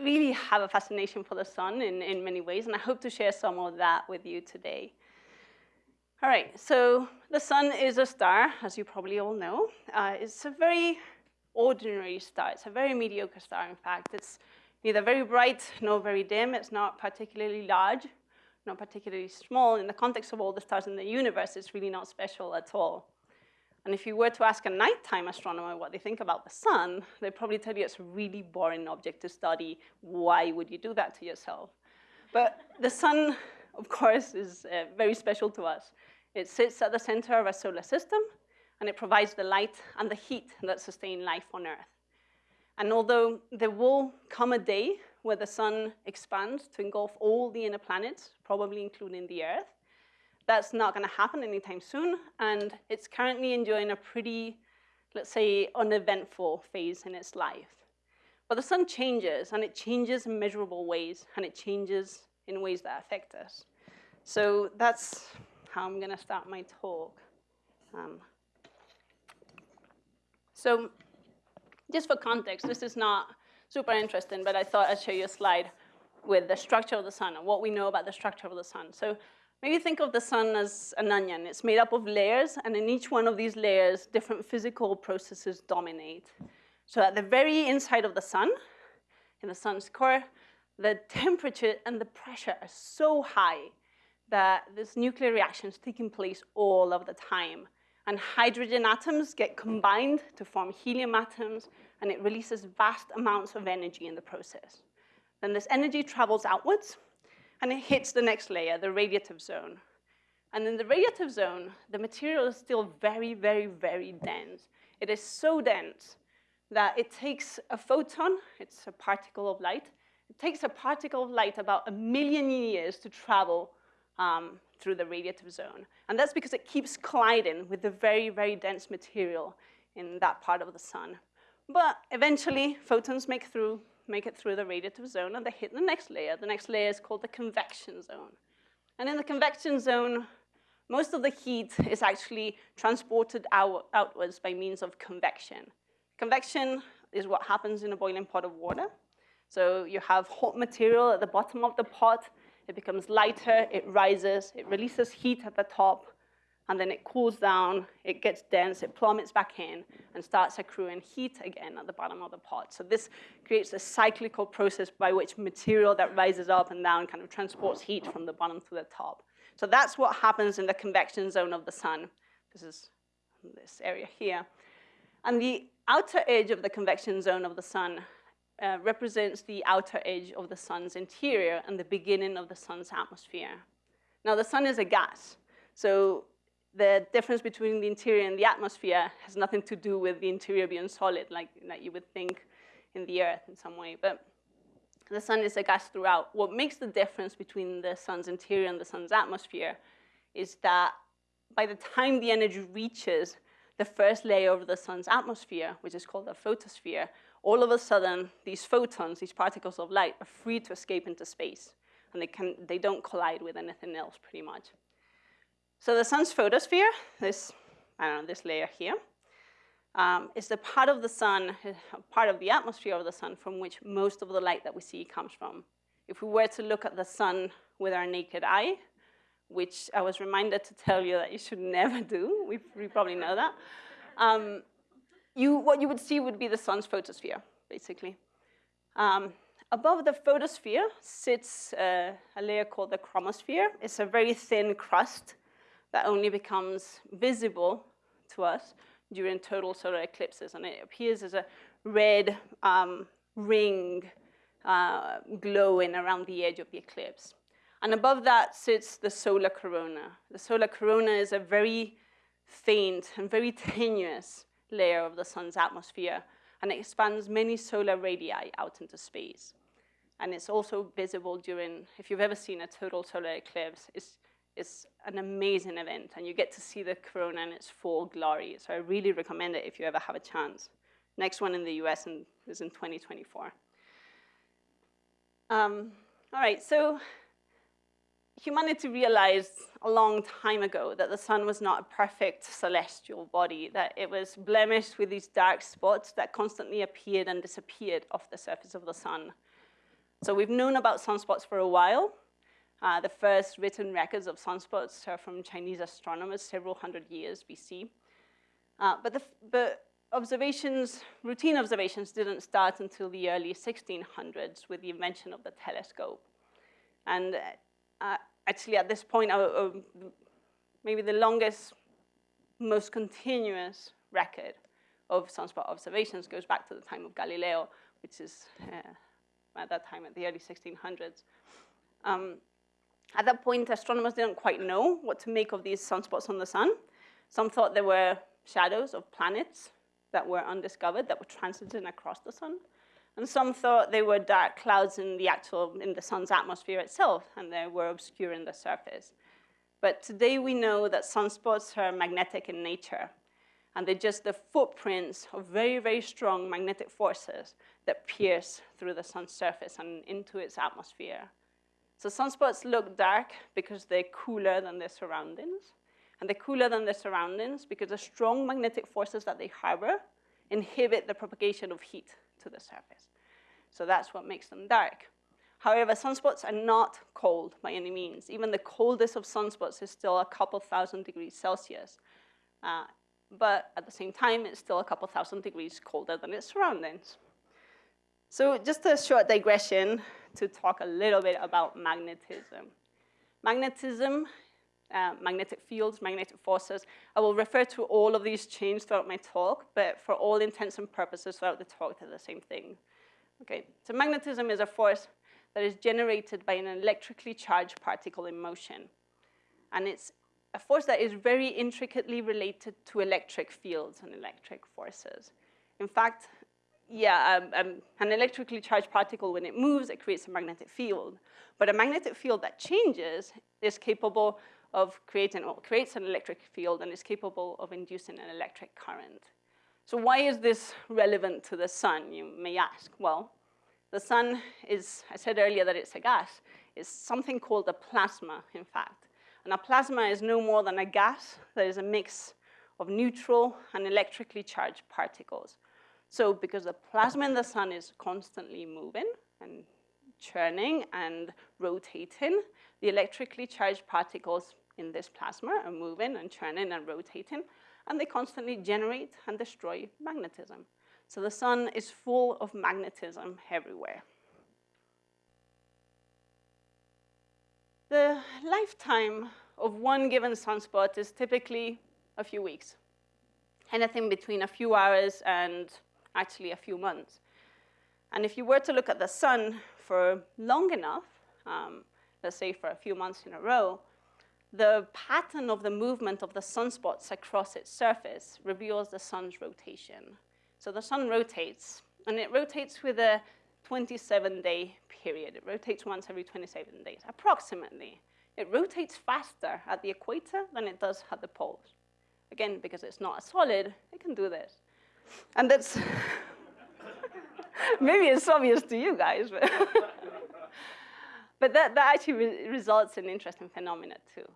really have a fascination for the sun in, in many ways, and I hope to share some of that with you today. All right, so the sun is a star, as you probably all know. Uh, it's a very ordinary star. It's a very mediocre star, in fact. It's neither very bright nor very dim. It's not particularly large, not particularly small. In the context of all the stars in the universe, it's really not special at all. And if you were to ask a nighttime astronomer what they think about the sun, they'd probably tell you it's a really boring object to study. Why would you do that to yourself? But the sun, of course, is uh, very special to us. It sits at the center of our solar system, and it provides the light and the heat that sustain life on Earth. And although there will come a day where the sun expands to engulf all the inner planets, probably including the Earth, that's not going to happen anytime soon, and it's currently enjoying a pretty, let's say, uneventful phase in its life. But the sun changes, and it changes in measurable ways, and it changes in ways that affect us. So that's how I'm going to start my talk. Um, so just for context, this is not super interesting, but I thought I'd show you a slide with the structure of the sun and what we know about the structure of the sun. So maybe think of the sun as an onion. It's made up of layers, and in each one of these layers, different physical processes dominate. So at the very inside of the sun, in the sun's core, the temperature and the pressure are so high that this nuclear reaction is taking place all of the time. And hydrogen atoms get combined to form helium atoms, and it releases vast amounts of energy in the process. Then this energy travels outwards, and it hits the next layer, the radiative zone. And in the radiative zone, the material is still very, very, very dense. It is so dense that it takes a photon, it's a particle of light, it takes a particle of light about a million years to travel um, through the radiative zone. And that's because it keeps colliding with the very, very dense material in that part of the sun. But eventually, photons make, through, make it through the radiative zone, and they hit the next layer. The next layer is called the convection zone. And in the convection zone, most of the heat is actually transported out, outwards by means of convection. Convection is what happens in a boiling pot of water. So you have hot material at the bottom of the pot, it becomes lighter, it rises, it releases heat at the top, and then it cools down, it gets dense, it plummets back in, and starts accruing heat again at the bottom of the pot. So this creates a cyclical process by which material that rises up and down kind of transports heat from the bottom to the top. So that's what happens in the convection zone of the sun. This is this area here. And the outer edge of the convection zone of the sun uh, represents the outer edge of the sun's interior and the beginning of the sun's atmosphere. Now, the sun is a gas, so the difference between the interior and the atmosphere has nothing to do with the interior being solid, like, like you would think in the Earth in some way. But the sun is a gas throughout. What makes the difference between the sun's interior and the sun's atmosphere is that by the time the energy reaches the first layer of the sun's atmosphere, which is called the photosphere, all of a sudden, these photons, these particles of light, are free to escape into space. And they, can, they don't collide with anything else, pretty much. So the sun's photosphere, this, I don't know, this layer here, um, is the part of the sun, part of the atmosphere of the sun from which most of the light that we see comes from. If we were to look at the sun with our naked eye, which I was reminded to tell you that you should never do, we, we probably know that, um, you, what you would see would be the sun's photosphere, basically. Um, above the photosphere sits uh, a layer called the chromosphere. It's a very thin crust that only becomes visible to us during total solar eclipses, and it appears as a red um, ring uh, glowing around the edge of the eclipse. And above that sits the solar corona. The solar corona is a very faint and very tenuous layer of the sun's atmosphere, and it expands many solar radii out into space. And it's also visible during, if you've ever seen a total solar eclipse, it's, it's an amazing event, and you get to see the corona in its full glory. So I really recommend it if you ever have a chance. Next one in the US is in 2024. Um, all right, so humanity realized a long time ago that the sun was not a perfect celestial body, that it was blemished with these dark spots that constantly appeared and disappeared off the surface of the sun. So we've known about sunspots for a while. Uh, the first written records of sunspots are from Chinese astronomers several hundred years BC. Uh, but, the, but observations, routine observations didn't start until the early 1600s with the invention of the telescope. And uh, actually at this point, maybe the longest, most continuous record of sunspot observations goes back to the time of Galileo, which is uh, at that time at the early 1600s. Um, at that point, astronomers didn't quite know what to make of these sunspots on the sun. Some thought they were shadows of planets that were undiscovered, that were transiting across the sun. And some thought they were dark clouds in the actual, in the sun's atmosphere itself, and they were obscuring the surface. But today we know that sunspots are magnetic in nature, and they're just the footprints of very, very strong magnetic forces that pierce through the sun's surface and into its atmosphere. So sunspots look dark because they're cooler than their surroundings, and they're cooler than their surroundings because the strong magnetic forces that they harbor inhibit the propagation of heat to the surface. So that's what makes them dark. However, sunspots are not cold by any means. Even the coldest of sunspots is still a couple thousand degrees Celsius. Uh, but at the same time, it's still a couple thousand degrees colder than its surroundings. So just a short digression to talk a little bit about magnetism. Magnetism uh, magnetic fields, magnetic forces. I will refer to all of these chains throughout my talk, but for all intents and purposes throughout the talk, they're the same thing. Okay, so magnetism is a force that is generated by an electrically charged particle in motion. And it's a force that is very intricately related to electric fields and electric forces. In fact, yeah, um, um, an electrically charged particle, when it moves, it creates a magnetic field. But a magnetic field that changes is capable of creating, or creates an electric field and is capable of inducing an electric current. So why is this relevant to the sun, you may ask? Well, the sun is, I said earlier that it's a gas, is something called a plasma, in fact. And a plasma is no more than a gas that is a mix of neutral and electrically charged particles. So because the plasma in the sun is constantly moving and churning and rotating, the electrically charged particles in this plasma are moving and churning and rotating, and they constantly generate and destroy magnetism. So the sun is full of magnetism everywhere. The lifetime of one given sunspot is typically a few weeks, anything between a few hours and actually a few months. And if you were to look at the sun for long enough, um, let's say for a few months in a row, the pattern of the movement of the sunspots across its surface reveals the sun's rotation. So the sun rotates, and it rotates with a 27-day period. It rotates once every 27 days, approximately. It rotates faster at the equator than it does at the poles. Again, because it's not a solid, it can do this. And that's, maybe it's obvious to you guys, but, but that, that actually re results in interesting phenomena too.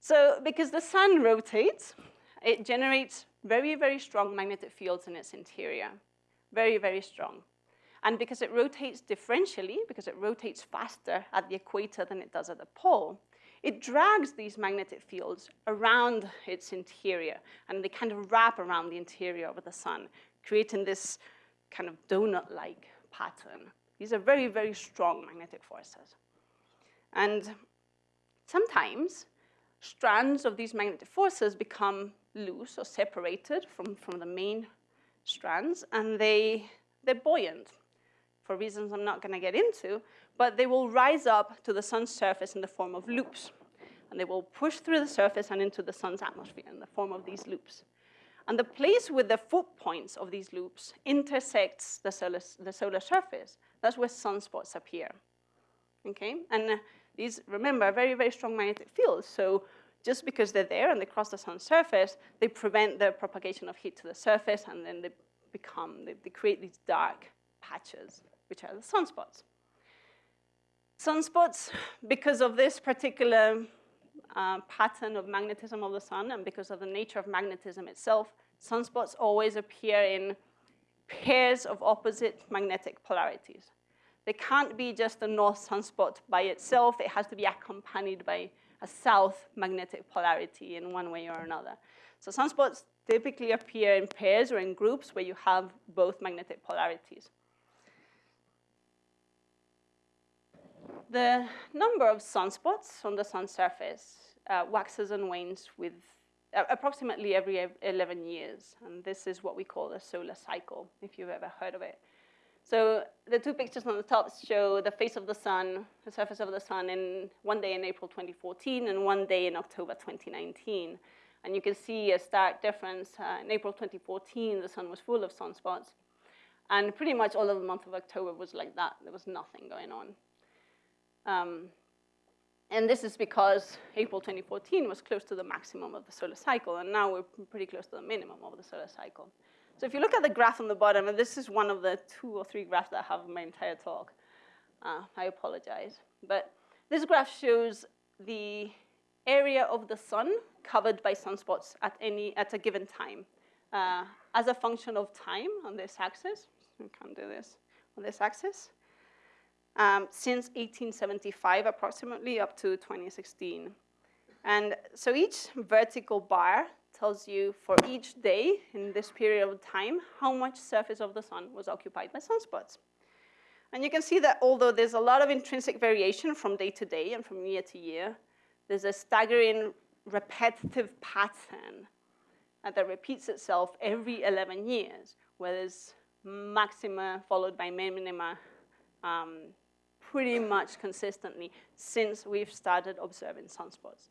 So because the sun rotates, it generates very, very strong magnetic fields in its interior, very, very strong. And because it rotates differentially, because it rotates faster at the equator than it does at the pole, it drags these magnetic fields around its interior, and they kind of wrap around the interior of the sun, creating this kind of donut-like pattern. These are very, very strong magnetic forces. And sometimes strands of these magnetic forces become loose or separated from, from the main strands, and they, they're buoyant for reasons I'm not going to get into, but they will rise up to the sun's surface in the form of loops. And they will push through the surface and into the sun's atmosphere in the form of these loops. And the place with the foot points of these loops intersects the solar, the solar surface. That's where sunspots appear. Okay? And uh, these, remember, are very, very strong magnetic fields. So just because they're there and they cross the sun's surface, they prevent the propagation of heat to the surface, and then they become, they, they create these dark patches, which are the sunspots. Sunspots, because of this particular uh, pattern of magnetism of the sun and because of the nature of magnetism itself, sunspots always appear in pairs of opposite magnetic polarities. They can't be just a north sunspot by itself. It has to be accompanied by a south magnetic polarity in one way or another. So sunspots typically appear in pairs or in groups where you have both magnetic polarities. The number of sunspots on the sun's surface uh, waxes and wanes with uh, approximately every 11 years. And this is what we call the solar cycle, if you've ever heard of it. So the two pictures on the top show the face of the sun, the surface of the sun, in one day in April 2014 and one day in October 2019. And you can see a stark difference. Uh, in April 2014, the sun was full of sunspots. And pretty much all of the month of October was like that. There was nothing going on. Um, and this is because April 2014 was close to the maximum of the solar cycle, and now we're pretty close to the minimum of the solar cycle. So if you look at the graph on the bottom, and this is one of the two or three graphs that I have in my entire talk, uh, I apologize. But this graph shows the area of the sun covered by sunspots at, any, at a given time uh, as a function of time on this axis. I can't do this on this axis um, since 1875 approximately up to 2016. And so each vertical bar tells you for each day in this period of time how much surface of the sun was occupied by sunspots. And you can see that although there's a lot of intrinsic variation from day to day and from year to year, there's a staggering repetitive pattern that repeats itself every 11 years, where there's maxima followed by minima um, pretty much consistently since we've started observing sunspots,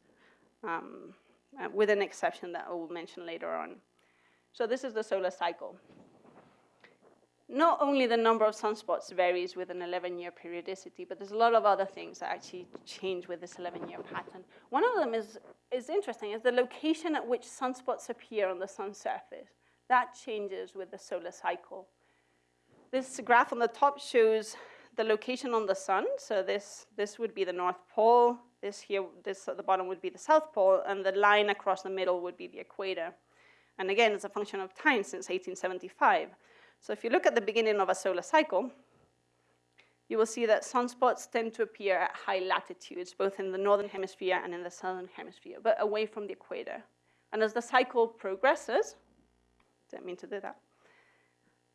um, uh, with an exception that I will mention later on. So this is the solar cycle. Not only the number of sunspots varies with an 11-year periodicity, but there's a lot of other things that actually change with this 11-year pattern. One of them is, is interesting, is the location at which sunspots appear on the sun's surface. That changes with the solar cycle. This graph on the top shows the location on the sun. So this, this would be the North Pole. This here, this at the bottom would be the South Pole, and the line across the middle would be the equator. And again, it's a function of time since 1875. So if you look at the beginning of a solar cycle, you will see that sunspots tend to appear at high latitudes, both in the northern hemisphere and in the southern hemisphere, but away from the equator. And as the cycle progresses, didn't mean to do that,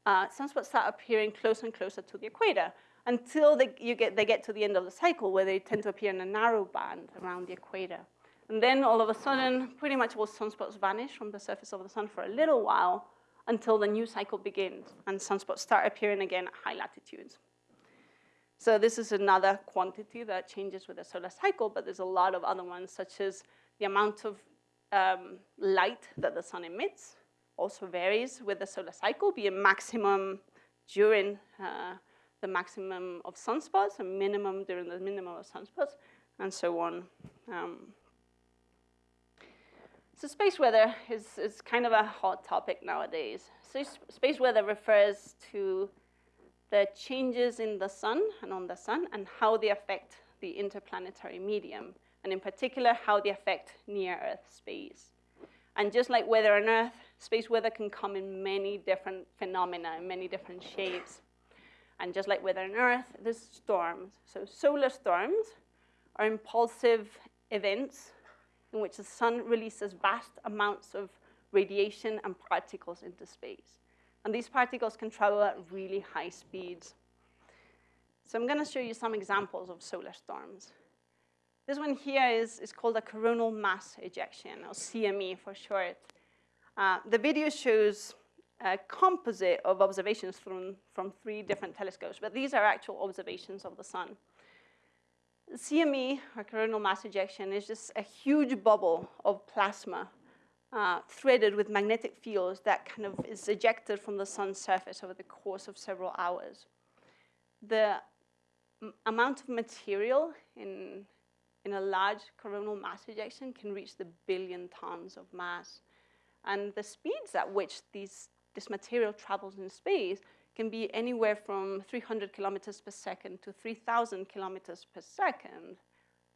uh, sunspots start appearing closer and closer to the equator until they, you get, they get to the end of the cycle where they tend to appear in a narrow band around the equator. And then all of a sudden, pretty much all sunspots vanish from the surface of the sun for a little while until the new cycle begins and sunspots start appearing again at high latitudes. So this is another quantity that changes with the solar cycle, but there's a lot of other ones, such as the amount of um, light that the sun emits also varies with the solar cycle, be a maximum during uh, the maximum of sunspots, and minimum during the minimum of sunspots, and so on. Um, so space weather is, is kind of a hot topic nowadays. So space weather refers to the changes in the sun and on the sun and how they affect the interplanetary medium, and in particular, how they affect near-Earth space. And just like weather on Earth, space weather can come in many different phenomena, in many different shapes. And just like weather on Earth, there's storms. So solar storms are impulsive events in which the sun releases vast amounts of radiation and particles into space. And these particles can travel at really high speeds. So I'm going to show you some examples of solar storms. This one here is, is called a coronal mass ejection, or CME for short. Uh, the video shows a composite of observations from, from three different telescopes, but these are actual observations of the sun. CME, or coronal mass ejection, is just a huge bubble of plasma uh, threaded with magnetic fields that kind of is ejected from the sun's surface over the course of several hours. The amount of material in, in a large coronal mass ejection can reach the billion tons of mass. And the speeds at which these this material travels in space can be anywhere from 300 kilometers per second to 3,000 kilometers per second.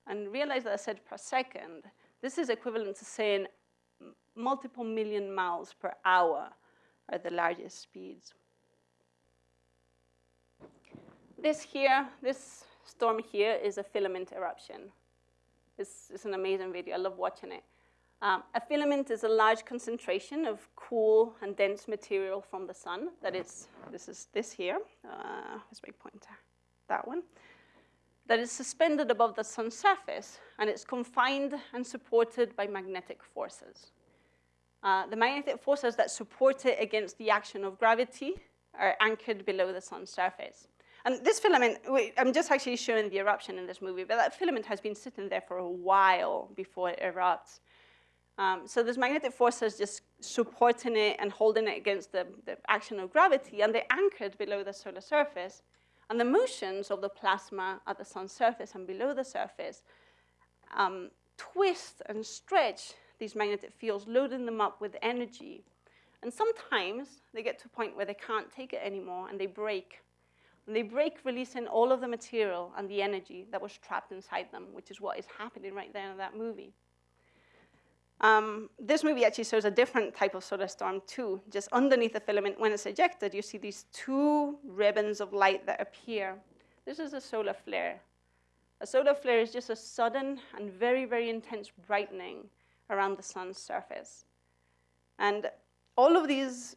And realize that I said per second. This is equivalent to saying multiple million miles per hour are the largest speeds. this here, this storm here is a filament eruption. It's, it's an amazing video. I love watching it. Um, a filament is a large concentration of cool and dense material from the sun. That is, this is this here. Uh, where's my pointer? That one. That is suspended above the sun's surface, and it's confined and supported by magnetic forces. Uh, the magnetic forces that support it against the action of gravity are anchored below the sun's surface. And this filament, I'm just actually showing the eruption in this movie, but that filament has been sitting there for a while before it erupts. Um, so this magnetic force is just supporting it and holding it against the, the action of gravity, and they're anchored below the solar surface. And the motions of the plasma at the sun's surface and below the surface um, twist and stretch these magnetic fields, loading them up with energy. And sometimes they get to a point where they can't take it anymore and they break. And they break, releasing all of the material and the energy that was trapped inside them, which is what is happening right there in that movie. Um, this movie actually shows a different type of solar storm too. Just underneath the filament, when it's ejected, you see these two ribbons of light that appear. This is a solar flare. A solar flare is just a sudden and very, very intense brightening around the sun's surface. And all of these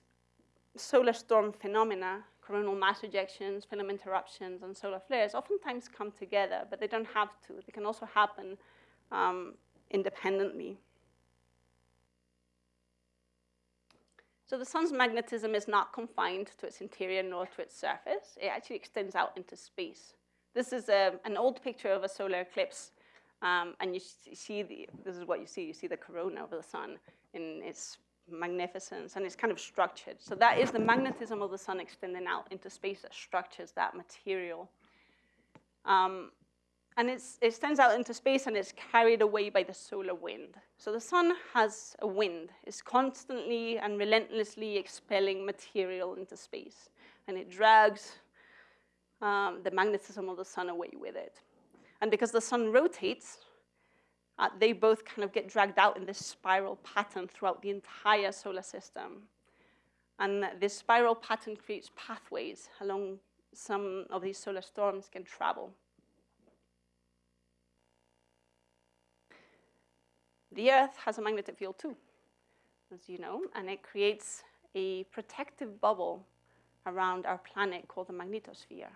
solar storm phenomena, coronal mass ejections, filament eruptions, and solar flares, oftentimes come together, but they don't have to. They can also happen um, independently. So the sun's magnetism is not confined to its interior nor to its surface. It actually extends out into space. This is a, an old picture of a solar eclipse, um, and you see the, this is what you see. You see the corona of the sun in its magnificence, and it's kind of structured. So that is the magnetism of the sun extending out into space that structures that material. Um, and it extends out into space and it's carried away by the solar wind. So the sun has a wind. It's constantly and relentlessly expelling material into space. And it drags um, the magnetism of the sun away with it. And because the sun rotates, uh, they both kind of get dragged out in this spiral pattern throughout the entire solar system. And this spiral pattern creates pathways along some of these solar storms can travel. The Earth has a magnetic field too, as you know, and it creates a protective bubble around our planet called the magnetosphere.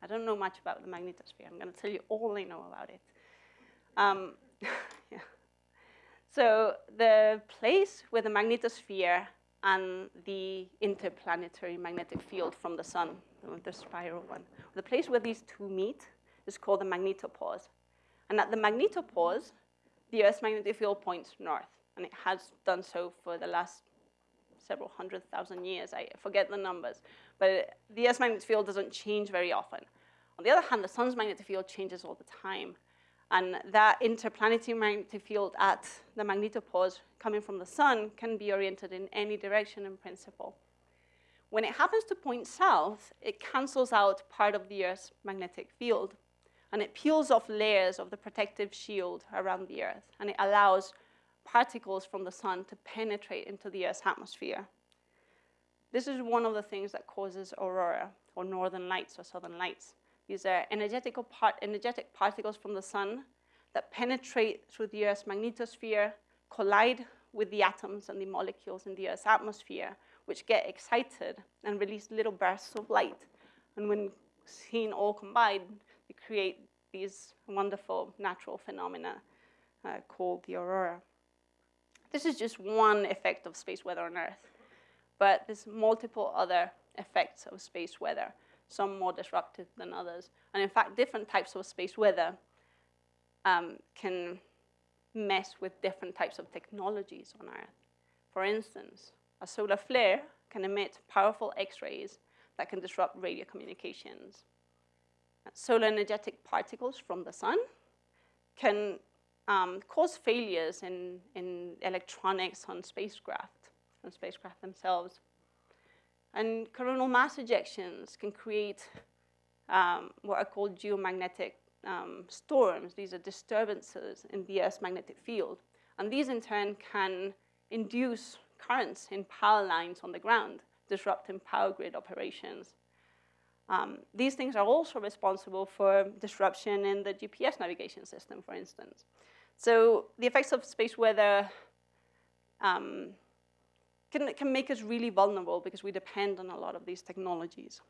I don't know much about the magnetosphere. I'm going to tell you all I know about it. Um, yeah. So the place where the magnetosphere and the interplanetary magnetic field from the sun, the spiral one, the place where these two meet is called the magnetopause. And at the magnetopause, the Earth's magnetic field points north, and it has done so for the last several hundred thousand years. I forget the numbers, but the Earth's magnetic field doesn't change very often. On the other hand, the sun's magnetic field changes all the time. And that interplanetary magnetic field at the magnetopause coming from the sun can be oriented in any direction in principle. When it happens to point south, it cancels out part of the Earth's magnetic field and it peels off layers of the protective shield around the Earth, and it allows particles from the sun to penetrate into the Earth's atmosphere. This is one of the things that causes aurora, or northern lights or southern lights. These are energetic, part energetic particles from the sun that penetrate through the Earth's magnetosphere, collide with the atoms and the molecules in the Earth's atmosphere, which get excited and release little bursts of light. And when seen all combined, create these wonderful natural phenomena uh, called the aurora. This is just one effect of space weather on Earth, but there's multiple other effects of space weather, some more disruptive than others. And in fact, different types of space weather um, can mess with different types of technologies on Earth. For instance, a solar flare can emit powerful X-rays that can disrupt radio communications solar energetic particles from the sun can um, cause failures in, in electronics on spacecraft, on spacecraft themselves. And coronal mass ejections can create um, what are called geomagnetic um, storms. These are disturbances in the Earth's magnetic field. And these in turn can induce currents in power lines on the ground, disrupting power grid operations. Um, these things are also responsible for disruption in the GPS navigation system, for instance. So the effects of space weather um, can, can make us really vulnerable because we depend on a lot of these technologies.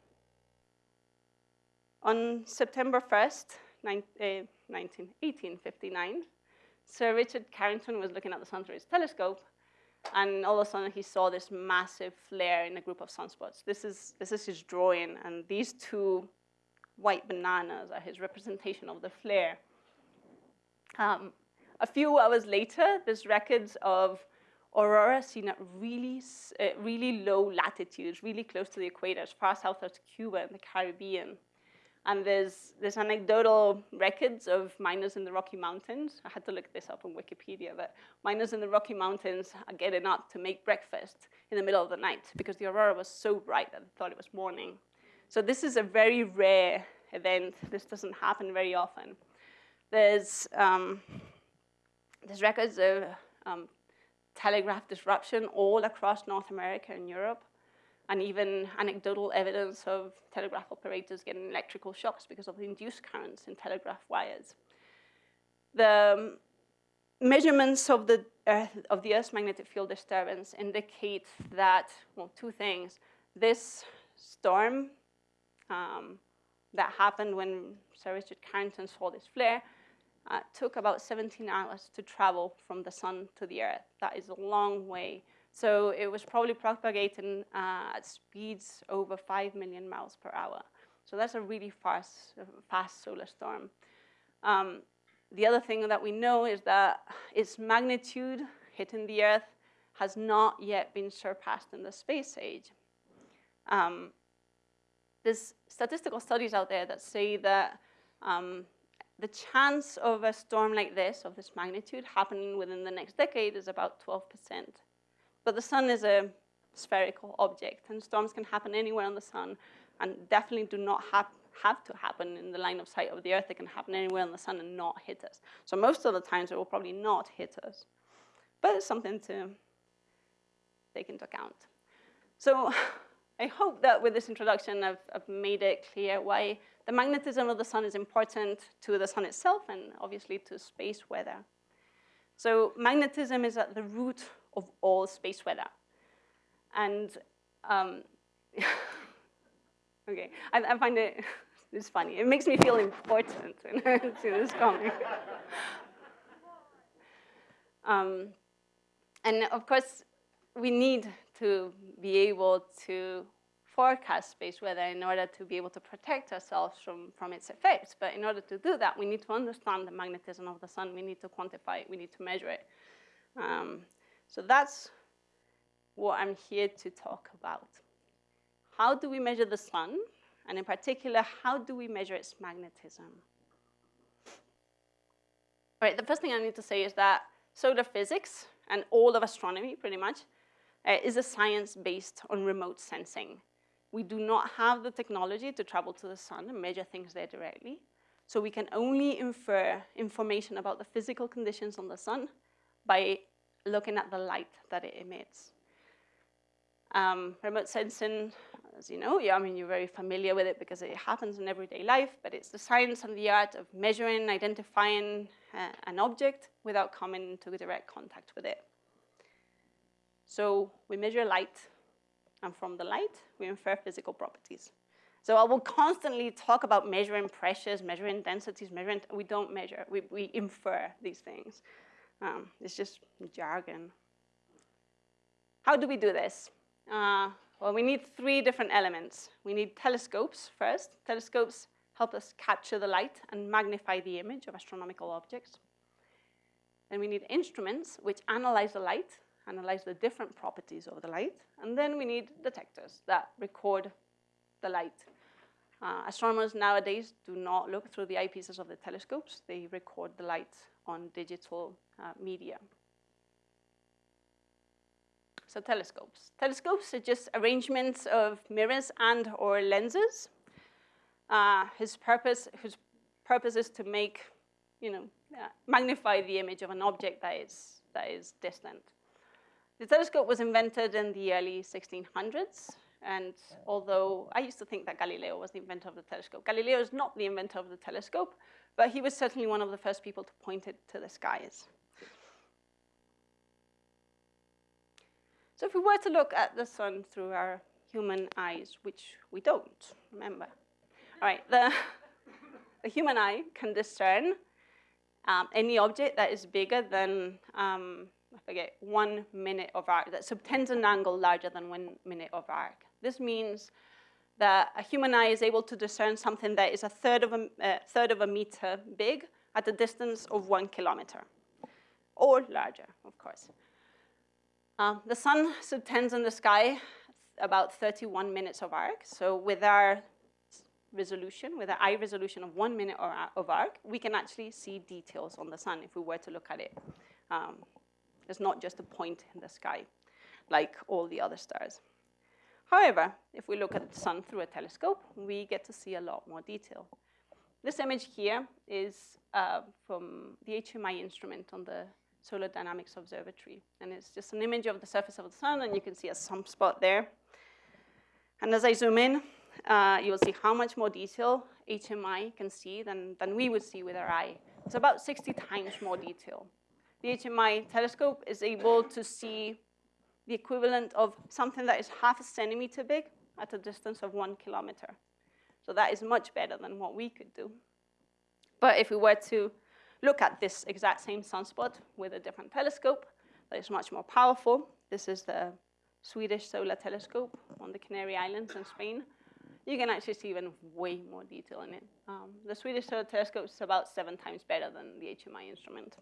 On September 1st, nine, uh, 19, 1859, Sir Richard Carrington was looking at the sun through his telescope, and all of a sudden he saw this massive flare in a group of sunspots. This is, this is his drawing, and these two white bananas are his representation of the flare. Um, a few hours later, there's records of aurora seen at really, uh, really low latitudes, really close to the equator, as far south as Cuba and the Caribbean. And there's, there's anecdotal records of miners in the Rocky Mountains. I had to look this up on Wikipedia, but miners in the Rocky Mountains are getting up to make breakfast in the middle of the night because the aurora was so bright that they thought it was morning. So this is a very rare event. This doesn't happen very often. There's, um, there's records of um, telegraph disruption all across North America and Europe and even anecdotal evidence of telegraph operators getting electrical shocks because of induced currents in telegraph wires. The um, measurements of the, Earth, of the Earth's magnetic field disturbance indicate that, well, two things. This storm um, that happened when Sir Richard Carrington saw this flare uh, took about 17 hours to travel from the sun to the Earth. That is a long way so it was probably propagating uh, at speeds over 5 million miles per hour. So that's a really fast, fast solar storm. Um, the other thing that we know is that its magnitude hitting the Earth has not yet been surpassed in the space age. Um, there's statistical studies out there that say that um, the chance of a storm like this, of this magnitude, happening within the next decade is about 12 percent. But the sun is a spherical object, and storms can happen anywhere on the sun, and definitely do not have, to happen in the line of sight of the Earth. They can happen anywhere on the sun and not hit us. So most of the times, it will probably not hit us. But it's something to take into account. So I hope that with this introduction, I've, I've, made it clear why the magnetism of the sun is important to the sun itself and obviously to space weather. So magnetism is at the root of all space weather. And um, okay, I, I, find it it's funny. It makes me feel important to this comic. um, and of course, we need to be able to forecast space weather in order to be able to protect ourselves from, from its effects. But in order to do that, we need to understand the magnetism of the sun. We need to quantify it. We need to measure it. Um, so that's what I'm here to talk about. How do we measure the sun? And in particular, how do we measure its magnetism? All right, the first thing I need to say is that solar physics and all of astronomy, pretty much, uh, is a science based on remote sensing. We do not have the technology to travel to the sun and measure things there directly. So we can only infer information about the physical conditions on the sun by looking at the light that it emits. Um, remote sensing, as you know, yeah, I mean, you're very familiar with it because it happens in everyday life, but it's the science and the art of measuring, identifying uh, an object without coming into direct contact with it. So we measure light, and from the light, we infer physical properties. So I will constantly talk about measuring pressures, measuring densities, measuring, we don't measure, we, we infer these things. Um, it's just jargon. How do we do this? Uh, well, we need three different elements. We need telescopes first. Telescopes help us capture the light and magnify the image of astronomical objects. Then we need instruments which analyze the light, analyze the different properties of the light. And then we need detectors that record the light. Uh, astronomers nowadays do not look through the eyepieces of the telescopes. They record the light on digital media. So telescopes. Telescopes are just arrangements of mirrors and or lenses. Uh, his purpose, whose purpose is to make, you know, uh, magnify the image of an object that is, that is distant. The telescope was invented in the early 1600s And although I used to think that Galileo was the inventor of the telescope, Galileo is not the inventor of the telescope, but he was certainly one of the first people to point it to the skies. So if we were to look at the sun through our human eyes, which we don't, remember. All right, the, the human eye can discern um, any object that is bigger than, um, I forget, one minute of arc, that subtends an angle larger than one minute of arc. This means that a human eye is able to discern something that is a third of a, uh, third of a meter big at a distance of one kilometer, or larger, of course. Um, the sun subtends in the sky about 31 minutes of arc. So with our resolution, with our eye resolution of one minute of arc, we can actually see details on the sun if we were to look at it. Um, it's not just a point in the sky like all the other stars. However, if we look at the sun through a telescope, we get to see a lot more detail. This image here is uh, from the HMI instrument on the Solar Dynamics Observatory. And it's just an image of the surface of the sun, and you can see a sunspot there. And as I zoom in, uh, you will see how much more detail HMI can see than, than we would see with our eye. It's about 60 times more detail. The HMI telescope is able to see the equivalent of something that is half a centimeter big at a distance of one kilometer. So that is much better than what we could do. But if we were to look at this exact same sunspot with a different telescope that is much more powerful. This is the Swedish Solar Telescope on the Canary Islands in Spain. You can actually see even way more detail in it. Um, the Swedish Solar Telescope is about seven times better than the HMI instrument.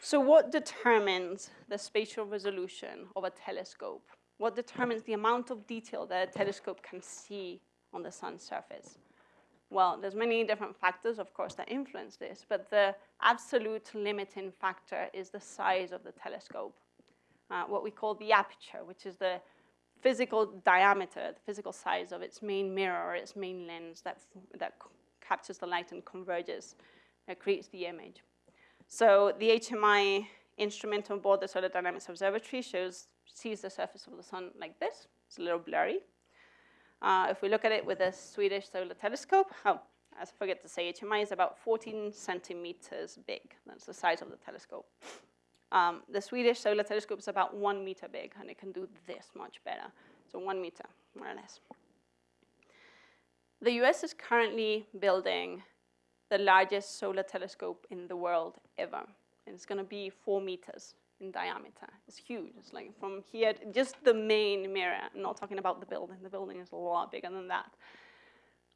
So what determines the spatial resolution of a telescope? What determines the amount of detail that a telescope can see on the sun's surface? Well, there's many different factors, of course, that influence this, but the absolute limiting factor is the size of the telescope, uh, what we call the aperture, which is the physical diameter, the physical size of its main mirror or its main lens that, that captures the light and converges, uh, creates the image. So the HMI instrument on board the Solar Dynamics Observatory shows, sees the surface of the sun like this. It's a little blurry. Uh, if we look at it with a Swedish solar telescope, oh, I forget to say, HMI is about 14 centimeters big. That's the size of the telescope. Um, the Swedish solar telescope is about one meter big, and it can do this much better. So one meter, more or less. The US is currently building the largest solar telescope in the world ever. And it's going to be four meters in diameter. It's huge. It's like from here, just the main mirror. I'm not talking about the building. The building is a lot bigger than that.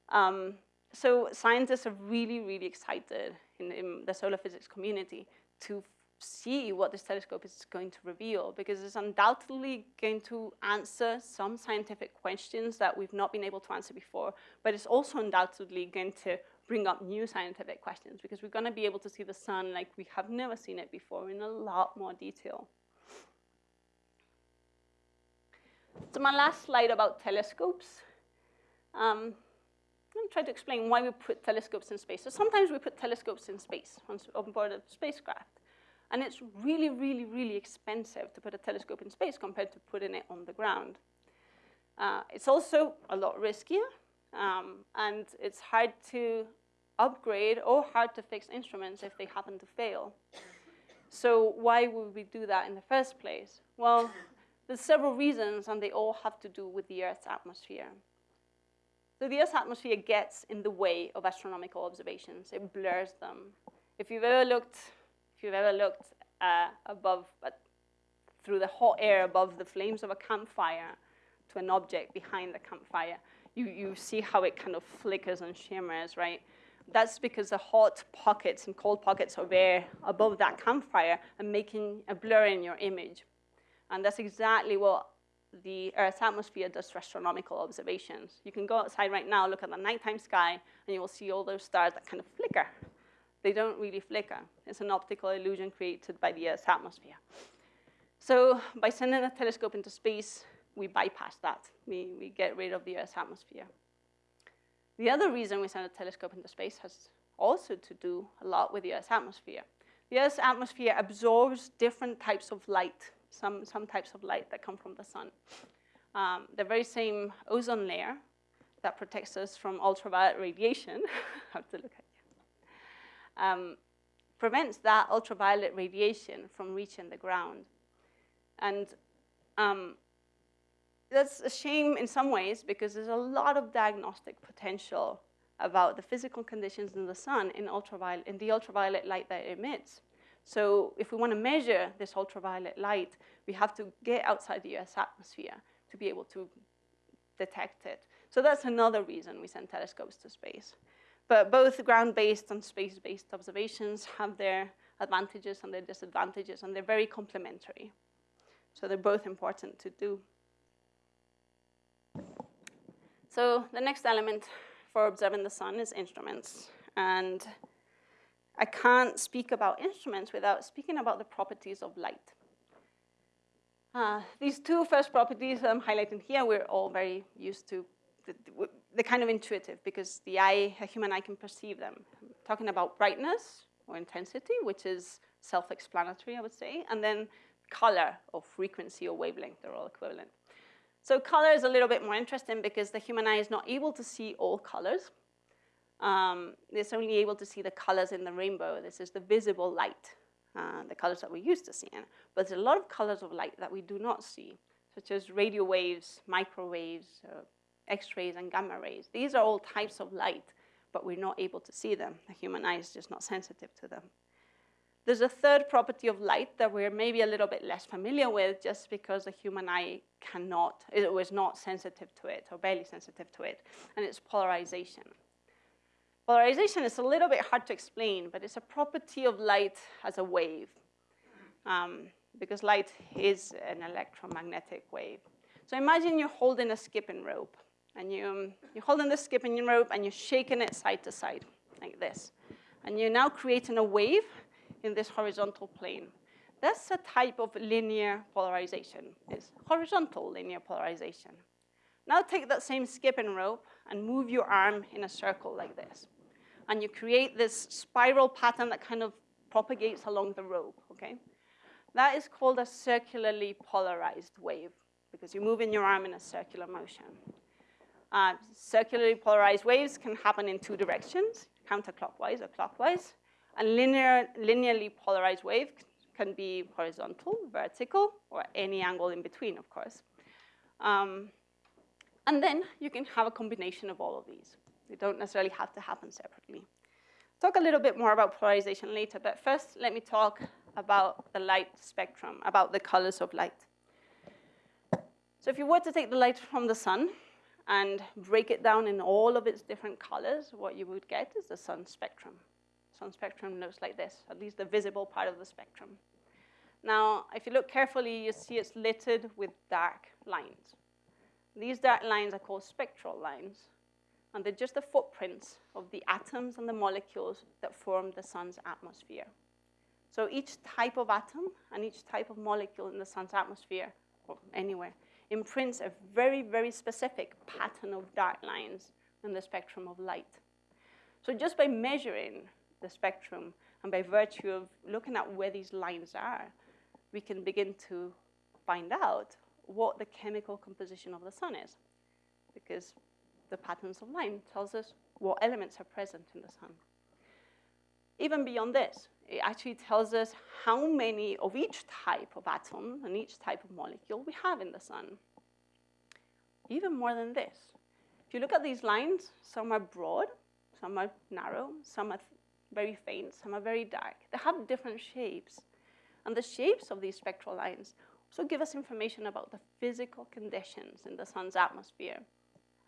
Um, so scientists are really, really excited in, in, the solar physics community to see what this telescope is going to reveal because it's undoubtedly going to answer some scientific questions that we've not been able to answer before, but it's also undoubtedly going to bring up new scientific questions because we're going to be able to see the sun like we have never seen it before in a lot more detail. So my last slide about telescopes. Um, I'm going to try to explain why we put telescopes in space. So sometimes we put telescopes in space on, on board a spacecraft. And it's really, really, really expensive to put a telescope in space compared to putting it on the ground. Uh, it's also a lot riskier um, and it's hard to upgrade or hard to fix instruments if they happen to fail. So why would we do that in the first place? Well, there's several reasons, and they all have to do with the Earth's atmosphere. So the Earth's atmosphere gets in the way of astronomical observations. It blurs them. If you've ever looked, if you've ever looked uh, above, uh, through the hot air above the flames of a campfire to an object behind the campfire, you, you see how it kind of flickers and shimmers, right? That's because the hot pockets and cold pockets of air above that campfire are making a blur in your image. And that's exactly what the Earth's atmosphere does to astronomical observations. You can go outside right now, look at the nighttime sky, and you will see all those stars that kind of flicker. They don't really flicker. It's an optical illusion created by the Earth's atmosphere. So by sending a telescope into space, we bypass that. We, we get rid of the Earth's atmosphere. The other reason we send a telescope into space has also to do a lot with the Earth's atmosphere. The Earth's atmosphere absorbs different types of light some, some types of light that come from the sun. Um, the very same ozone layer that protects us from ultraviolet radiation, have to look at you, um, prevents that ultraviolet radiation from reaching the ground. And um, that's a shame in some ways because there's a lot of diagnostic potential about the physical conditions in the sun in, ultraviolet, in the ultraviolet light that it emits. So if we want to measure this ultraviolet light, we have to get outside the US atmosphere to be able to detect it. So that's another reason we send telescopes to space. But both ground-based and space-based observations have their advantages and their disadvantages, and they're very complementary. So they're both important to do. So the next element for observing the sun is instruments. And I can't speak about instruments without speaking about the properties of light. Uh, these two first properties I'm highlighting here, we're all very used to. They're kind of intuitive because the eye, a human eye can perceive them. I'm talking about brightness or intensity, which is self-explanatory, I would say, and then color or frequency or wavelength, they're all equivalent. So color is a little bit more interesting because the human eye is not able to see all colors. Um, it's only able to see the colors in the rainbow. This is the visible light, uh, the colors that we're used to seeing. But there's a lot of colors of light that we do not see, such as radio waves, microwaves, uh, X-rays, and gamma rays. These are all types of light, but we're not able to see them. The human eye is just not sensitive to them. There's a third property of light that we're maybe a little bit less familiar with just because the human eye cannot, it was not sensitive to it or barely sensitive to it, and it's polarization. Polarization is a little bit hard to explain, but it's a property of light as a wave um, because light is an electromagnetic wave. So imagine you're holding a skipping rope and you, you're holding the skipping rope and you're shaking it side to side like this. And you're now creating a wave in this horizontal plane. That's a type of linear polarization. It's horizontal linear polarization. Now take that same skipping rope and move your arm in a circle like this. And you create this spiral pattern that kind of propagates along the rope, okay? That is called a circularly polarized wave because you're moving your arm in a circular motion. Uh, circularly polarized waves can happen in two directions, counterclockwise or clockwise. A linear, linearly polarized wave can be horizontal, vertical, or any angle in between, of course. Um, and then you can have a combination of all of these. They don't necessarily have to happen separately. Talk a little bit more about polarization later, but first let me talk about the light spectrum, about the colors of light. So if you were to take the light from the sun and break it down in all of its different colors, what you would get is the sun spectrum spectrum looks like this, at least the visible part of the spectrum. Now, if you look carefully, you see it's littered with dark lines. These dark lines are called spectral lines, and they're just the footprints of the atoms and the molecules that form the sun's atmosphere. So each type of atom and each type of molecule in the sun's atmosphere, or anywhere, imprints a very, very specific pattern of dark lines in the spectrum of light. So just by measuring the spectrum. And by virtue of looking at where these lines are, we can begin to find out what the chemical composition of the sun is. Because the patterns of line tells us what elements are present in the sun. Even beyond this, it actually tells us how many of each type of atom and each type of molecule we have in the sun. Even more than this. If you look at these lines, some are broad, some are narrow, some are very faint, some are very dark. They have different shapes. And the shapes of these spectral lines also give us information about the physical conditions in the sun's atmosphere.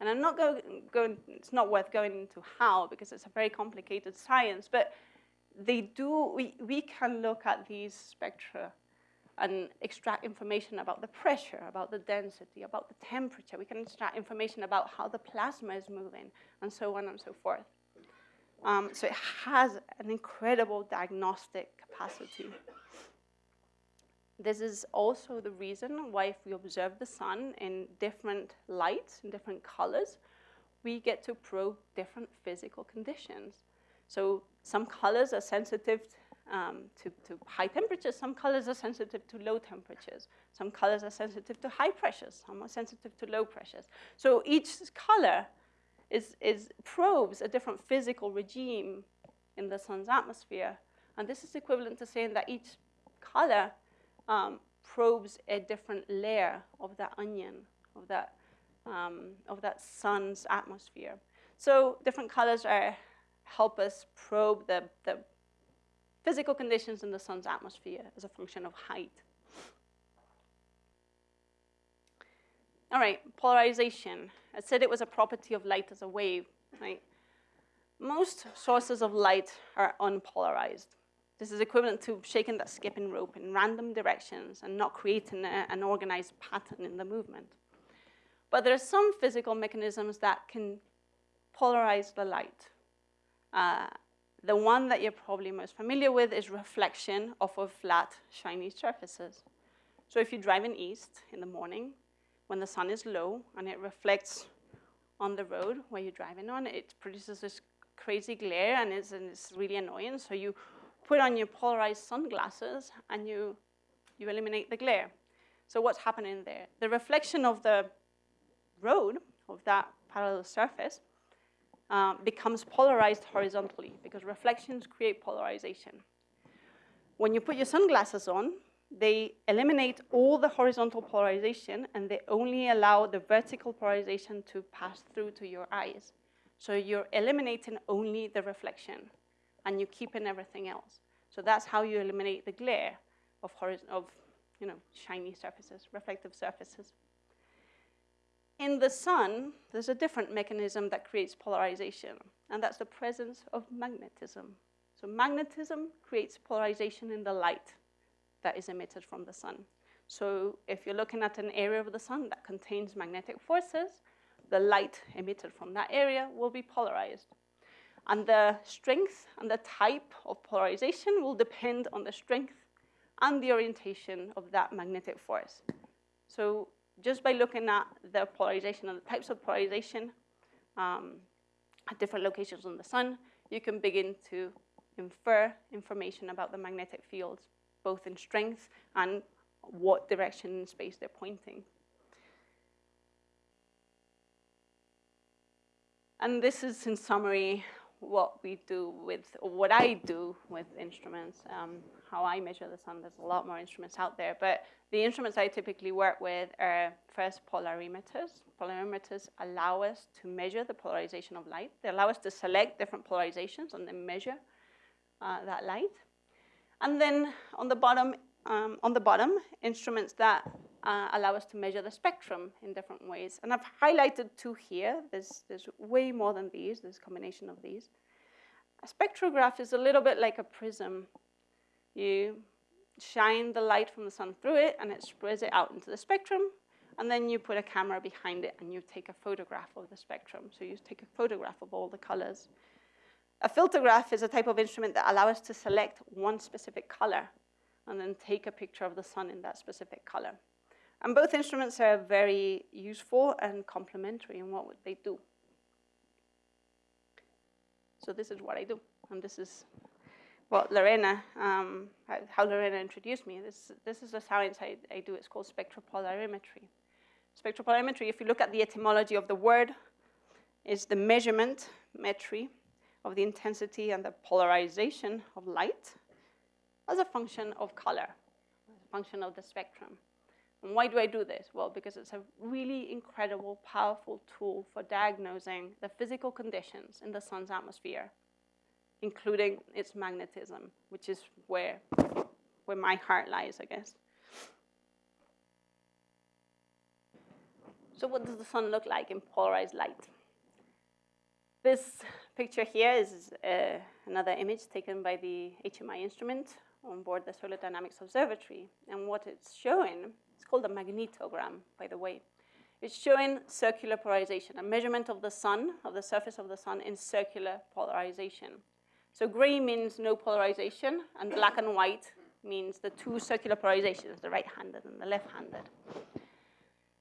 And I'm not going, going, it's not worth going into how because it's a very complicated science, but they do, we, we can look at these spectra and extract information about the pressure, about the density, about the temperature. We can extract information about how the plasma is moving, and so on and so forth. Um, so it has an incredible diagnostic capacity. This is also the reason why if we observe the sun in different lights, in different colors, we get to probe different physical conditions. So some colors are sensitive um, to, to high temperatures. Some colors are sensitive to low temperatures. Some colors are sensitive to high pressures. Some are sensitive to low pressures. So each color is, is probes a different physical regime in the sun's atmosphere. And this is equivalent to saying that each color um, probes a different layer of that onion, of that, um, of that sun's atmosphere. So different colors are, help us probe the, the physical conditions in the sun's atmosphere as a function of height. All right, polarization. I said it was a property of light as a wave, right? Most sources of light are unpolarized. This is equivalent to shaking that skipping rope in random directions and not creating a, an organized pattern in the movement. But there are some physical mechanisms that can polarize the light. Uh, the one that you're probably most familiar with is reflection off of flat, shiny surfaces. So if you're driving east in the morning, when the sun is low and it reflects on the road where you're driving on, it produces this crazy glare and it's, and it's really annoying. So you put on your polarized sunglasses and you, you eliminate the glare. So what's happening there? The reflection of the road, of that parallel surface, uh, becomes polarized horizontally because reflections create polarization. When you put your sunglasses on, they eliminate all the horizontal polarization and they only allow the vertical polarization to pass through to your eyes. So you're eliminating only the reflection and you're keeping everything else. So that's how you eliminate the glare of, of you know, shiny surfaces, reflective surfaces. In the sun, there's a different mechanism that creates polarization, and that's the presence of magnetism. So magnetism creates polarization in the light that is emitted from the sun. So if you're looking at an area of the sun that contains magnetic forces, the light emitted from that area will be polarized. And the strength and the type of polarization will depend on the strength and the orientation of that magnetic force. So just by looking at the polarization and the types of polarization um, at different locations on the sun, you can begin to infer information about the magnetic fields, both in strength and what direction in space they're pointing. And this is, in summary, what we do with, or what I do with instruments, um, how I measure the sun. There's a lot more instruments out there, but the instruments I typically work with are first polarimeters. Polarimeters allow us to measure the polarization of light. They allow us to select different polarizations and then measure uh, that light. And then on the bottom, um, on the bottom, instruments that uh, allow us to measure the spectrum in different ways. And I've highlighted two here. There's, there's way more than these. There's a combination of these. A spectrograph is a little bit like a prism. You shine the light from the sun through it, and it spreads it out into the spectrum. And then you put a camera behind it, and you take a photograph of the spectrum. So you take a photograph of all the colors. A filter graph is a type of instrument that allows us to select one specific color and then take a picture of the sun in that specific color. And both instruments are very useful and complementary in what would they do. So this is what I do, and this is what Lorena, um, how Lorena introduced me. This, this is the science I, I do. It's called spectropolarimetry. Spectropolarimetry, if you look at the etymology of the word, is the measurement, metry, of the intensity and the polarization of light as a function of color, as a function of the spectrum. And why do I do this? Well, because it's a really incredible, powerful tool for diagnosing the physical conditions in the sun's atmosphere, including its magnetism, which is where, where my heart lies, I guess. So what does the sun look like in polarized light? This picture here is uh, another image taken by the HMI instrument on board the Solar Dynamics Observatory. And what it's showing, it's called a magnetogram, by the way. It's showing circular polarization, a measurement of the sun, of the surface of the sun in circular polarization. So gray means no polarization, and black and white means the two circular polarizations, the right-handed and the left-handed.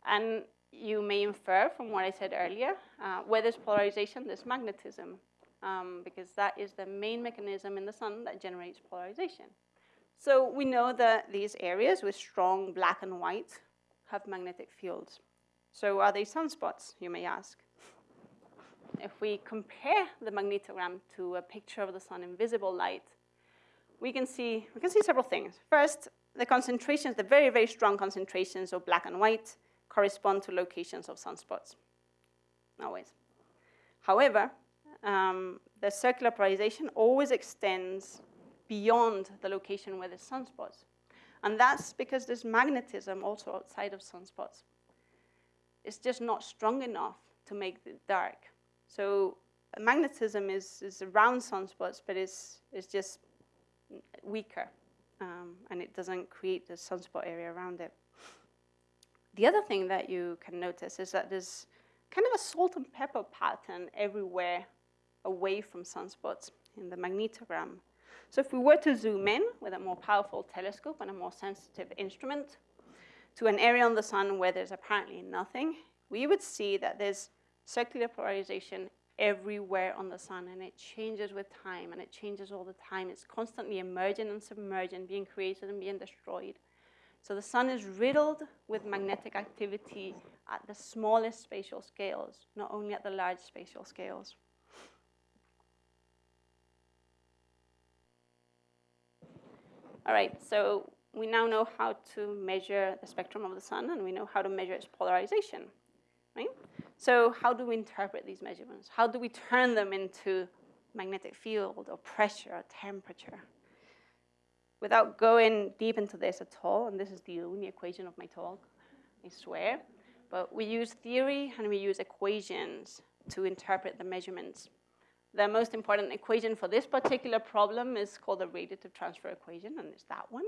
And you may infer from what I said earlier, uh, where there's polarization, there's magnetism. um, because that is the main mechanism in the sun that generates polarization. So we know that these areas with strong black and white have magnetic fields. So are they sunspots, you may ask? If we compare the magnetogram to a picture of the sun in visible light, we can see, we can see several things. First, the concentrations, the very, very strong concentrations of black and white correspond to locations of sunspots. Always. However, um, the circular polarization always extends beyond the location where the sunspots. And that's because there's magnetism also outside of sunspots. It's just not strong enough to make it dark. So magnetism is, is around sunspots, but it's, it's just weaker, um, and it doesn't create the sunspot area around it. The other thing that you can notice is that there's kind of a salt and pepper pattern everywhere away from sunspots in the magnetogram. So if we were to zoom in with a more powerful telescope and a more sensitive instrument to an area on the sun where there's apparently nothing, we would see that there's circular polarization everywhere on the sun and it changes with time and it changes all the time. It's constantly emerging and submerging, being created and being destroyed. So the sun is riddled with magnetic activity at the smallest spatial scales, not only at the large spatial scales. All right, so we now know how to measure the spectrum of the sun and we know how to measure its polarization, right? So how do we interpret these measurements? How do we turn them into magnetic field or pressure or temperature? Without going deep into this at all, and this is the only equation of my talk, I swear, but we use theory and we use equations to interpret the measurements. The most important equation for this particular problem is called the radiative transfer equation, and it's that one.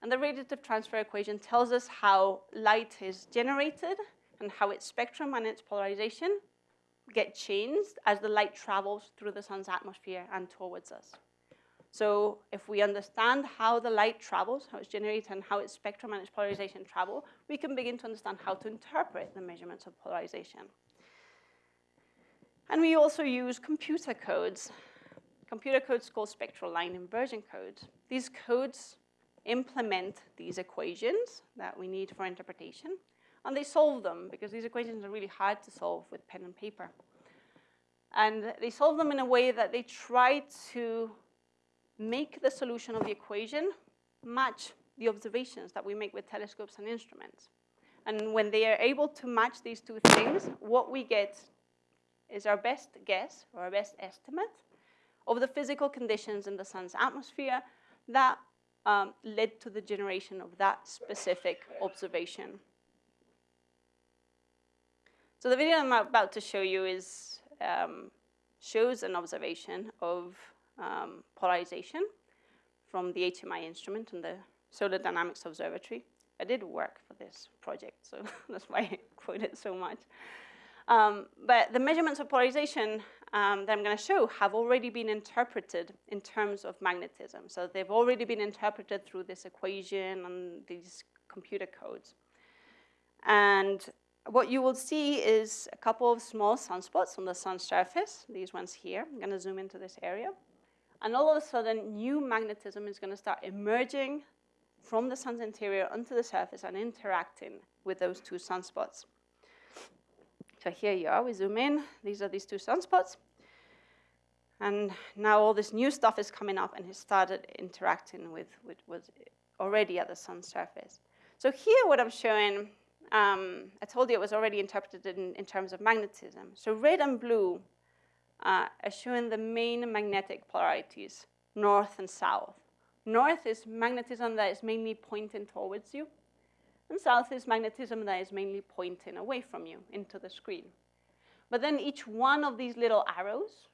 And the radiative transfer equation tells us how light is generated and how its spectrum and its polarization get changed as the light travels through the sun's atmosphere and towards us. So if we understand how the light travels, how it's generated, and how its spectrum and its polarization travel, we can begin to understand how to interpret the measurements of polarization. And we also use computer codes. Computer codes called spectral line inversion codes. These codes implement these equations that we need for interpretation, and they solve them because these equations are really hard to solve with pen and paper. And they solve them in a way that they try to make the solution of the equation match the observations that we make with telescopes and instruments. And when they are able to match these two things, what we get is our best guess or our best estimate of the physical conditions in the sun's atmosphere that um, led to the generation of that specific observation. So the video I'm about to show you is, um, shows an observation of um, polarization from the HMI instrument and the Solar Dynamics Observatory. I did work for this project, so that's why I quote it so much. Um, but the measurements of polarization um, that I'm going to show have already been interpreted in terms of magnetism. So they've already been interpreted through this equation and these computer codes. And what you will see is a couple of small sunspots on the sun's surface, these ones here. I'm going to zoom into this area. And all of a sudden, new magnetism is going to start emerging from the sun's interior onto the surface and interacting with those two sunspots. So here you are, we zoom in. These are these two sunspots. And now all this new stuff is coming up and it started interacting with what was already at the sun's surface. So here what I'm showing um, I told you it was already interpreted in, in terms of magnetism. So red and blue uh, are showing the main magnetic polarities, north and south. North is magnetism that is mainly pointing towards you, and south is magnetism that is mainly pointing away from you into the screen. But then each one of these little arrows,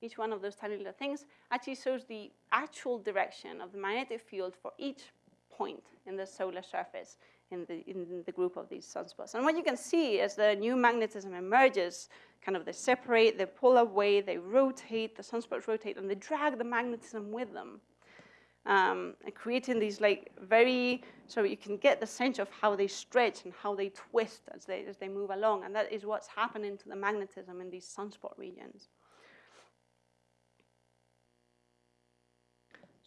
each one of those tiny little things, actually shows the actual direction of the magnetic field for each point in the solar surface in the, in the group of these sunspots. And what you can see as the new magnetism emerges, kind of they separate, they pull away, they rotate, the sunspots rotate, and they drag the magnetism with them. Um, and creating these like very, so you can get the sense of how they stretch and how they twist as they, as they move along. And that is what's happening to the magnetism in these sunspot regions.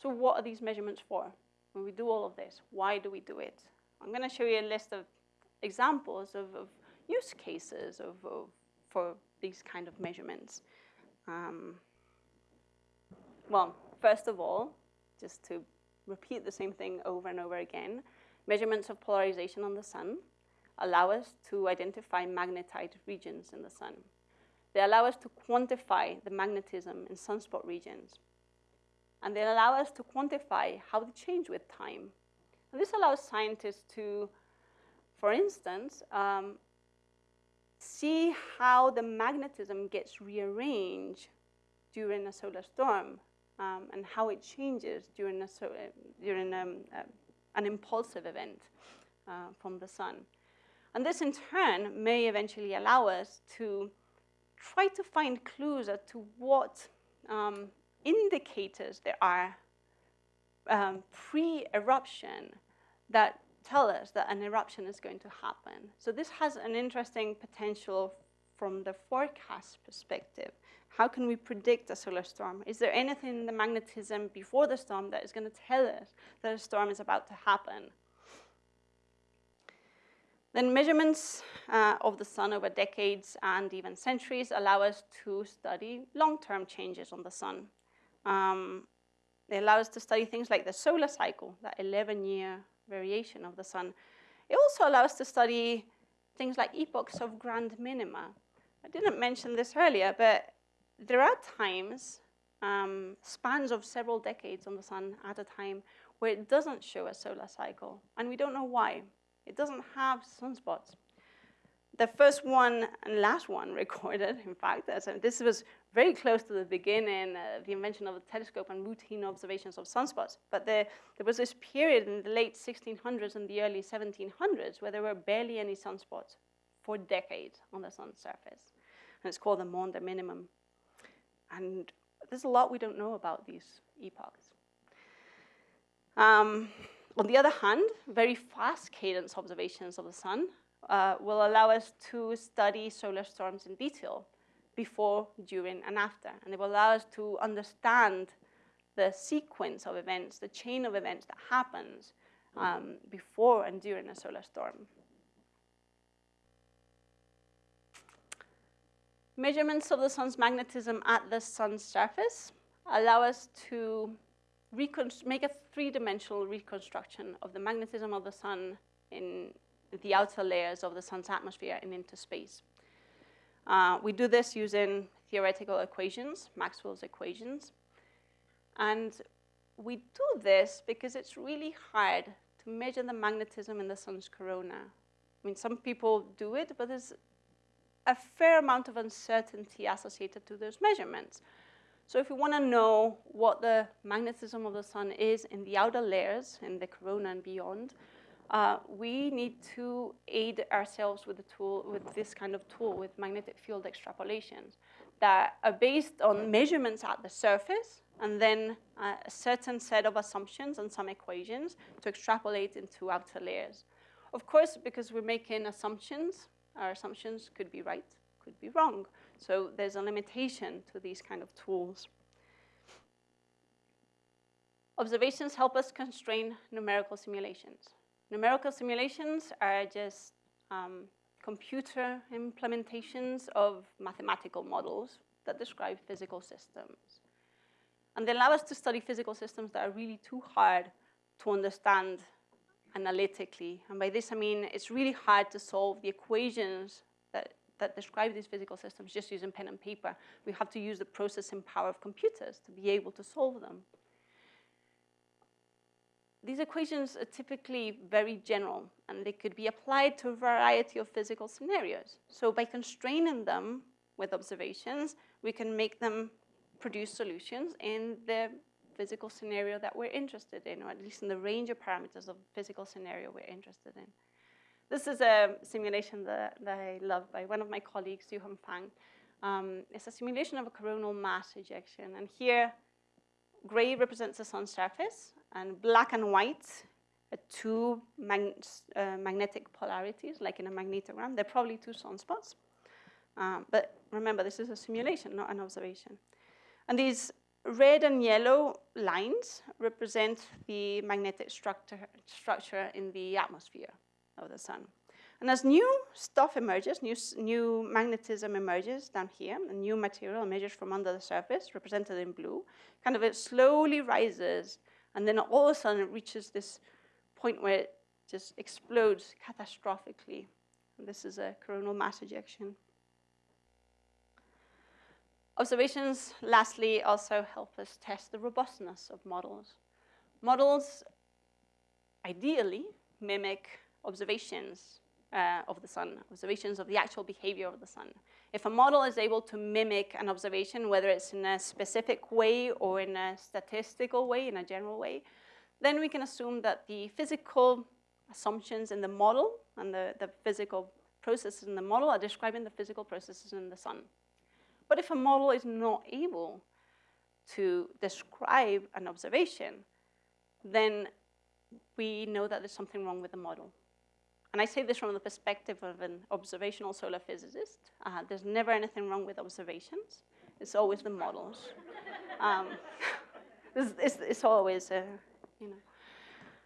So what are these measurements for? When we do all of this, why do we do it? I'm going to show you a list of examples of, of use cases of, of, for these kind of measurements. Um, well, first of all, just to repeat the same thing over and over again, measurements of polarization on the sun allow us to identify magnetic regions in the sun. They allow us to quantify the magnetism in sunspot regions. And they allow us to quantify how they change with time. This allows scientists to, for instance, um, see how the magnetism gets rearranged during a solar storm um, and how it changes during, a so, uh, during um, uh, an impulsive event uh, from the sun. And this in turn may eventually allow us to try to find clues as to what um, indicators there are um, pre-eruption that tell us that an eruption is going to happen. So this has an interesting potential from the forecast perspective. How can we predict a solar storm? Is there anything in the magnetism before the storm that is going to tell us that a storm is about to happen? Then measurements uh, of the sun over decades and even centuries allow us to study long-term changes on the sun. Um, they allow us to study things like the solar cycle, that 11-year variation of the sun. It also allows us to study things like epochs of grand minima. I didn't mention this earlier, but there are times, um, spans of several decades on the sun at a time, where it doesn't show a solar cycle, and we don't know why. It doesn't have sunspots. The first one and last one recorded, in fact, this was very close to the beginning, uh, the invention of the telescope and routine observations of sunspots. But there, there was this period in the late 1600s and the early 1700s where there were barely any sunspots for decades on the sun's surface. And it's called the Maunder minimum. And there's a lot we don't know about these epochs. Um, on the other hand, very fast cadence observations of the sun uh, will allow us to study solar storms in detail before, during, and after. And it will allow us to understand the sequence of events, the chain of events that happens um, before and during a solar storm. Measurements of the sun's magnetism at the sun's surface allow us to make a three-dimensional reconstruction of the magnetism of the sun in the outer layers of the sun's atmosphere and into space. Uh, we do this using theoretical equations, Maxwell's equations. And we do this because it's really hard to measure the magnetism in the sun's corona. I mean, some people do it, but there's a fair amount of uncertainty associated to those measurements. So if we want to know what the magnetism of the sun is in the outer layers, in the corona and beyond, uh, we need to aid ourselves with a tool, with this kind of tool, with magnetic field extrapolations that are based on measurements at the surface and then uh, a certain set of assumptions and some equations to extrapolate into outer layers. Of course, because we're making assumptions, our assumptions could be right, could be wrong. So there's a limitation to these kind of tools. Observations help us constrain numerical simulations. Numerical simulations are just um, computer implementations of mathematical models that describe physical systems. And they allow us to study physical systems that are really too hard to understand analytically. And by this I mean it's really hard to solve the equations that that describe these physical systems just using pen and paper. We have to use the processing power of computers to be able to solve them. These equations are typically very general, and they could be applied to a variety of physical scenarios. So by constraining them with observations, we can make them produce solutions in the physical scenario that we're interested in, or at least in the range of parameters of physical scenario we're interested in. This is a simulation that, that I love by one of my colleagues, Yuhong Fan. Um, it's a simulation of a coronal mass ejection. And here, gray represents the sun's surface, and black and white two mag uh, magnetic polarities, like in a magnetogram. They're probably two sunspots. Um, but remember, this is a simulation, not an observation. And these red and yellow lines represent the magnetic structure, structure in the atmosphere of the sun. And as new stuff emerges, new, new magnetism emerges down here, a new material emerges from under the surface, represented in blue, kind of it slowly rises, and then all of a sudden it reaches this point where it just explodes catastrophically. And this is a coronal mass ejection. Observations, lastly, also help us test the robustness of models. Models, ideally, mimic observations uh, of the sun, observations of the actual behavior of the sun. If a model is able to mimic an observation, whether it's in a specific way or in a statistical way, in a general way, then we can assume that the physical assumptions in the model and the, the physical processes in the model are describing the physical processes in the sun. But if a model is not able to describe an observation, then we know that there's something wrong with the model. And I say this from the perspective of an observational solar physicist. Uh, there's never anything wrong with observations. It's always the models. um, it's, it's, it's, always, uh, you know.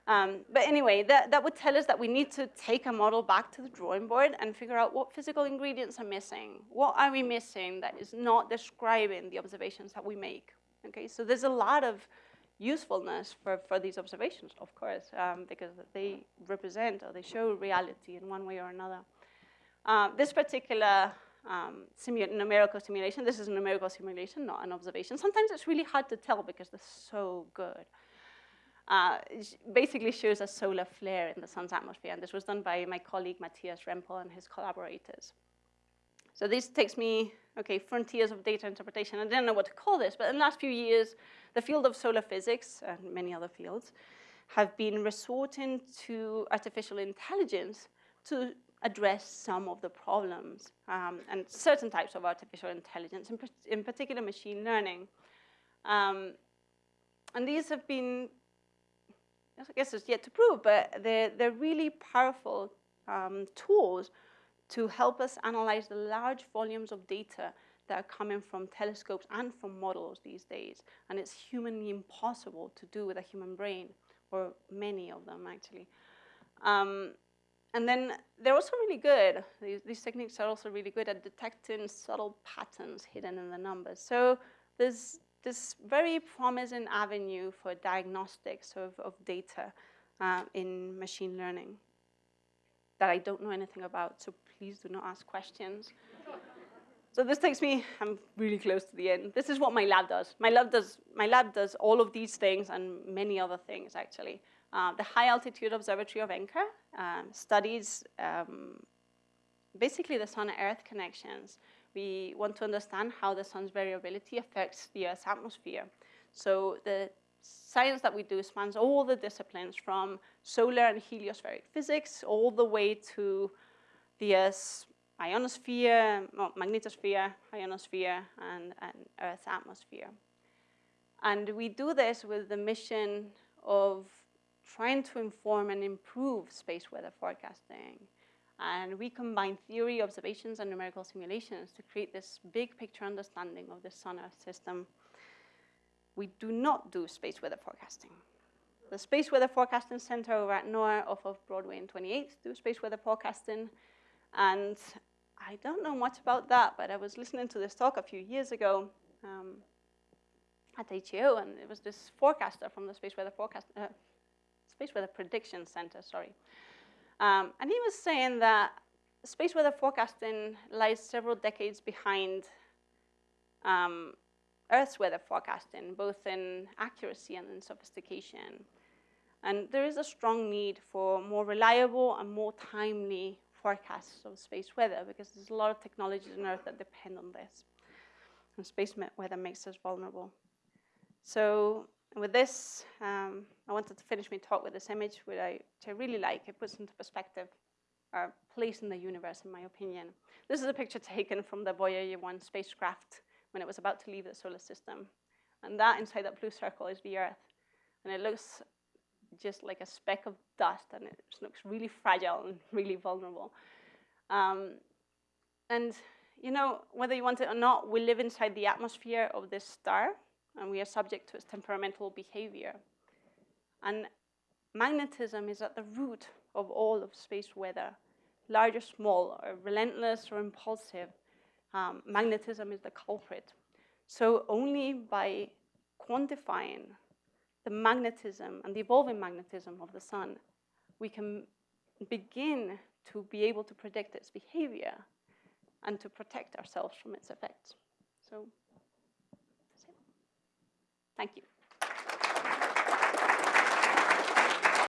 Um, but anyway, that, that would tell us that we need to take a model back to the drawing board and figure out what physical ingredients are missing. What are we missing that is not describing the observations that we make? Okay, so there's a lot of usefulness for, for these observations, of course, um, because they represent or they show reality in one way or another. Uh, this particular um, simu numerical simulation, this is a numerical simulation, not an observation. Sometimes it's really hard to tell because they're so good uh, basically shows a solar flare in the sun's atmosphere. And this was done by my colleague Matthias Rempel and his collaborators. So this takes me, okay, frontiers of data interpretation. I didn't know what to call this, but in the last few years, the field of solar physics and many other fields have been resorting to artificial intelligence to address some of the problems um, and certain types of artificial intelligence, in, in particular machine learning. Um, and these have been I guess it's yet to prove, but they're, they're really powerful um, tools to help us analyze the large volumes of data that are coming from telescopes and from models these days. And it's humanly impossible to do with a human brain, or many of them actually. Um, and then they're also really good. These, these, techniques are also really good at detecting subtle patterns hidden in the numbers. So there's this very promising avenue for diagnostics of, of data uh, in machine learning that I don't know anything about, so please do not ask questions. so this takes me, I'm really close to the end. This is what my lab does. My lab does, my lab does all of these things and many other things, actually. Uh, the High Altitude Observatory of NCAR um, studies um, basically the sun-earth connections we want to understand how the sun's variability affects the Earth's atmosphere. So the science that we do spans all the disciplines from solar and heliospheric physics all the way to the Earth's ionosphere, magnetosphere, ionosphere, and, and Earth's atmosphere. And we do this with the mission of trying to inform and improve space weather forecasting. And we combine theory, observations, and numerical simulations to create this big picture understanding of the Sun-Earth system. We do not do space weather forecasting. The Space Weather Forecasting Center over at NOAA off of Broadway and 28th do space weather forecasting. And I don't know much about that, but I was listening to this talk a few years ago um, at HAO, and it was this forecaster from the Space Weather Forecast, uh, Space Weather Prediction Center, sorry, um, and he was saying that space weather forecasting lies several decades behind um, Earth's weather forecasting, both in accuracy and in sophistication. And there is a strong need for more reliable and more timely forecasts of space weather because there's a lot of technologies on Earth that depend on this. And space weather makes us vulnerable. So with this, um, I wanted to finish my talk with this image, which I, which I really like. It puts into perspective our place in the universe, in my opinion. This is a picture taken from the Voyager 1 spacecraft when it was about to leave the solar system. And that inside that blue circle is the Earth. And it looks just like a speck of dust, and it looks really fragile and really vulnerable. Um, and you know, whether you want it or not, we live inside the atmosphere of this star, and we are subject to its temperamental behavior. And magnetism is at the root of all of space weather, large or small, or relentless or impulsive. Um, magnetism is the culprit. So only by quantifying the magnetism and the evolving magnetism of the sun, we can begin to be able to predict its behavior and to protect ourselves from its effects. So, Thank you.